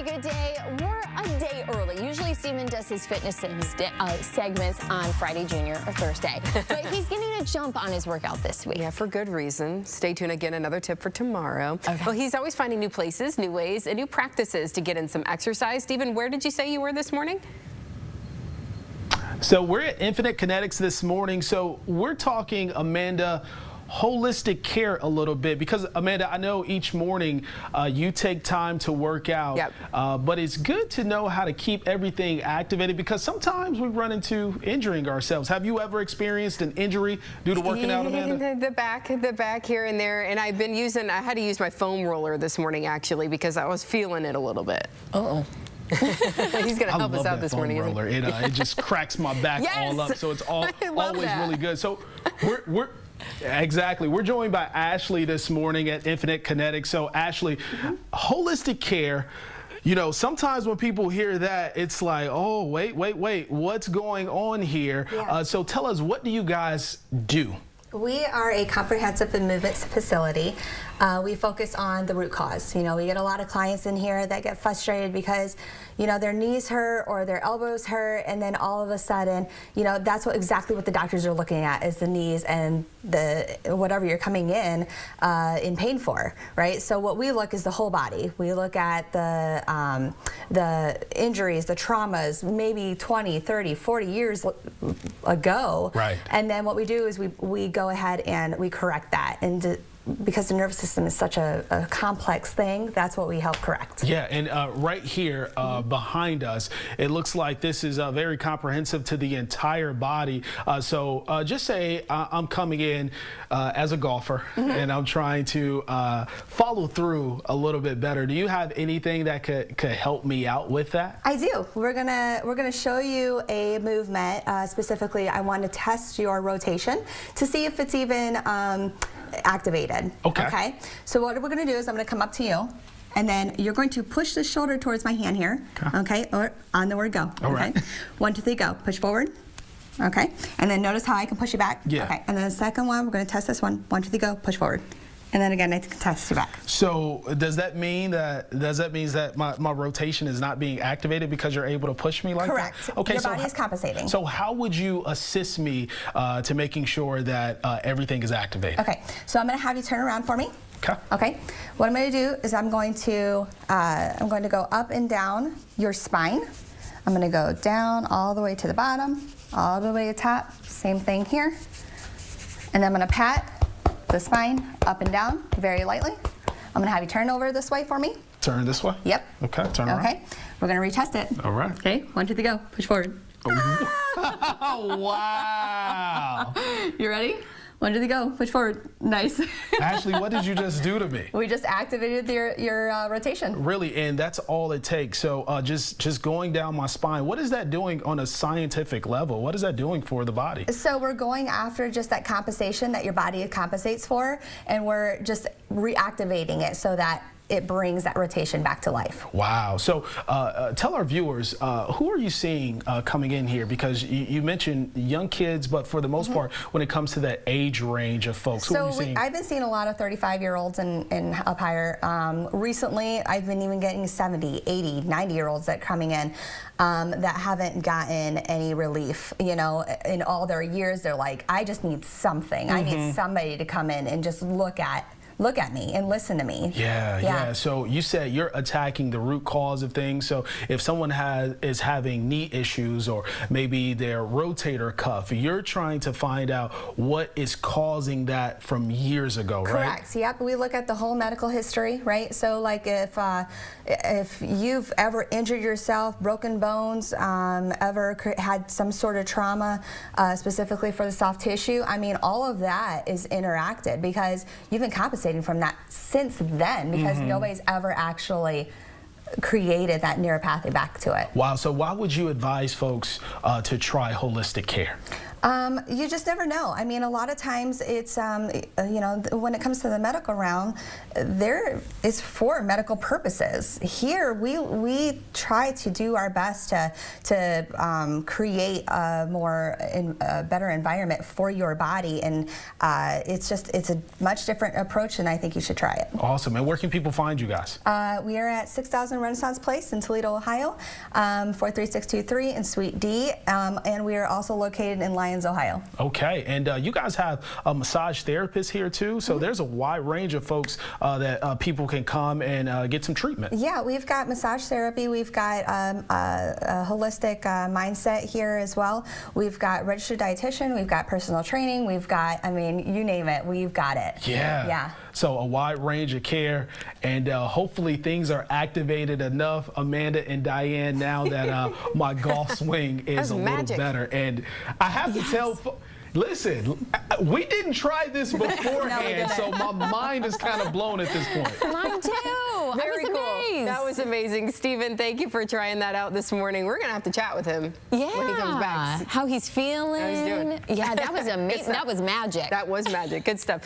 Tracy, good day. We're a day early. Usually Steven does his fitness uh, segments on Friday Junior or Thursday, but he's getting a jump on his workout this week. Yeah, for good reason. Stay tuned again, another tip for tomorrow. Okay. Well, he's always finding new places, new ways, and new practices to get in some exercise. Steven, where did you say you were this morning? So we're at Infinite Kinetics this morning. So we're talking, Amanda, holistic care a little bit because Amanda, I know each morning uh, you take time to work out, yep. uh, but it's good to know how to keep everything activated because sometimes we run into injuring ourselves. Have you ever experienced an injury due to working out, Amanda? The, the back, the back here and there, and I've been using. I had to use my foam roller this morning actually because I was feeling it a little bit. Uh oh. He's going to help us out this morning. Roller. It, uh, it just cracks my back yes! all up, so it's all, always that. really good. So we're, we're Exactly. We're joined by Ashley this morning at Infinite Kinetics. So Ashley, mm -hmm. holistic care, you know, sometimes when people hear that, it's like, oh, wait, wait, wait, what's going on here? Yeah. Uh, so tell us, what do you guys do? We are a comprehensive and movement facility. Uh, we focus on the root cause. You know, we get a lot of clients in here that get frustrated because, you know, their knees hurt or their elbows hurt, and then all of a sudden, you know, that's what exactly what the doctors are looking at is the knees and the whatever you're coming in uh, in pain for, right? So what we look is the whole body. We look at the um, the injuries, the traumas, maybe 20, 30, 40 years ago, right? And then what we do is we we go ahead and we correct that and because the nervous system is such a, a, complex thing, that's what we help correct. Yeah, and uh, right here uh, mm -hmm. behind us, it looks like this is uh, very comprehensive to the entire body. Uh, so uh, just say uh, I'm coming in as a golfer mm -hmm. and I'm trying to follow through a little bit better. Do you have anything that could, could help me out with that? I do. We're gonna we're gonna show you a movement. specifically, I want to test your rotation to see if it's even um, activated. Okay. Okay. So what we're going to do is I'm going to come up to you. And then you're going to push the shoulder towards my hand here. Okay. okay? Or on the word go. All okay. Right. One, two, three, go. Push forward. Okay. And then notice how I can push you back. Yeah. Okay. And then the second one, we're going to test this one. One, two, three, go. Push forward. And then again, I test you back. So does that mean that does that mean that my, my rotation is not being activated because you're able to push me like Correct. that? Okay. Your so body is compensating. So how would you assist me uh, to making sure that uh, everything is activated? Okay. So I'm going to have you turn around for me. Okay. Okay. What I'm going to do is I'm going to uh, I'm going to go up and down your spine. I'm going to go down all the way to the bottom, all the way to the top. Same thing here. And then I'm going to pat the spine up and down very lightly. I'm gonna have you turn over this way for me. Turn this way? Yep. Okay, turn around. Okay, we're gonna retest it. All right. Okay, one, two, three, go. Push forward. Oh, wow. You ready? One, two, three, go. Push forward. Nice. Ashley, what did you just do to me? We just activated your, your uh, rotation. Really, and that's all it takes. So uh, just, just going down my spine, what is that doing on a scientific level? What is that doing for the body? So we're going after just that compensation that your body compensates for, and we're just reactivating it so that it brings that rotation back to life. Wow. So uh, uh, tell our viewers, uh, who are you seeing uh, coming in here? Because you, you, mentioned young kids, but for the most mm -hmm. part, when it comes to that age range of folks, so who are you seeing? I've been seeing a lot of 35 year olds and, and up higher. Um, recently, I've been even getting 70, 80, 90 year olds that are coming in um, that haven't gotten any relief. You know, in all their years, they're like, I just need something. Mm -hmm. I need mm-hmm. somebody to come in and just look at look at me and listen to me. Yeah, yeah, yeah. So you said you're attacking the root cause of things. So if someone has is having knee issues or maybe their rotator cuff, you're trying to find out what is causing that from years ago, Correct. right? Correct. Yep. We look at the whole medical history, right? So like if uh, if you've ever injured yourself, broken bones, um, ever had some sort of trauma, uh, specifically for the soft tissue, I mean, all of that is interacted because you've been from that since then because mm -hmm. nobody's ever actually created that neuropathy back to it. Wow, so why would you advise folks uh, to try holistic care? Um, you just never know. I mean, a lot of times it's, um, uh, you know, when it comes to the medical realm, there is for medical purposes. Here, we we try to do our best to to um, create a more in, a better environment for your body, and uh, it's just it's a much different approach, and I think you should try it. Awesome. And where can people find you guys? Uh, we are at 6000 Renaissance Place in Toledo, Ohio, um, 43623 in Suite D, um, and we are also located in Lyons, Ohio. Okay, and uh, you guys have a massage therapist here too, so there's a wide range of folks uh, that uh, people can come and uh, get some treatment. Yeah, we've got massage therapy. We've got um, a, a holistic uh, mindset here as well. We've got registered dietitian. We've got personal training. We've got, I mean, you name it, we've got it. Yeah. Yeah. So a wide range of care, and uh, hopefully things are activated enough, Amanda and Diane, now that uh, my golf swing is That's a little better. And I have to tell. Listen, we didn't try this beforehand, didn't. so my mind is kind of blown at this point. Mine too. Very I was cool. amazed. That was amazing. Stephen, thank you for trying that out this morning. We're going to have to chat with him yeah. when he comes back. How he's feeling. How he's doing. Yeah, that was amazing. that was magic. That was magic. Good stuff.